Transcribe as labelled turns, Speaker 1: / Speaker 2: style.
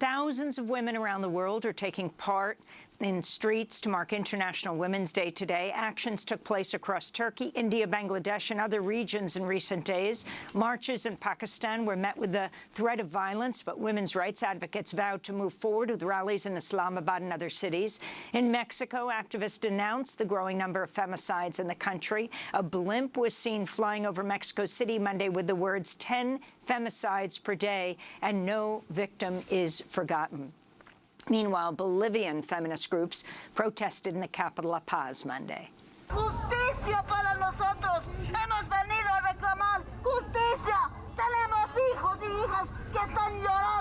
Speaker 1: Thousands of women around the world are taking part in streets to mark International Women's Day today. Actions took place across Turkey, India, Bangladesh, and other regions in recent days. Marches in Pakistan were met with the threat of violence, but women's rights advocates vowed to move forward with rallies in Islamabad and other cities. In Mexico, activists denounced the growing number of femicides in the country. A blimp was seen flying over Mexico City Monday with the words 10 femicides per day, and no victim is forgotten. Meanwhile, Bolivian feminist groups protested in the capital La Paz Monday.
Speaker 2: Justicia para nosotros. Hemos venido a reclamar justicia. Tenemos hijos y hijas que están llorando.